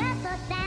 がった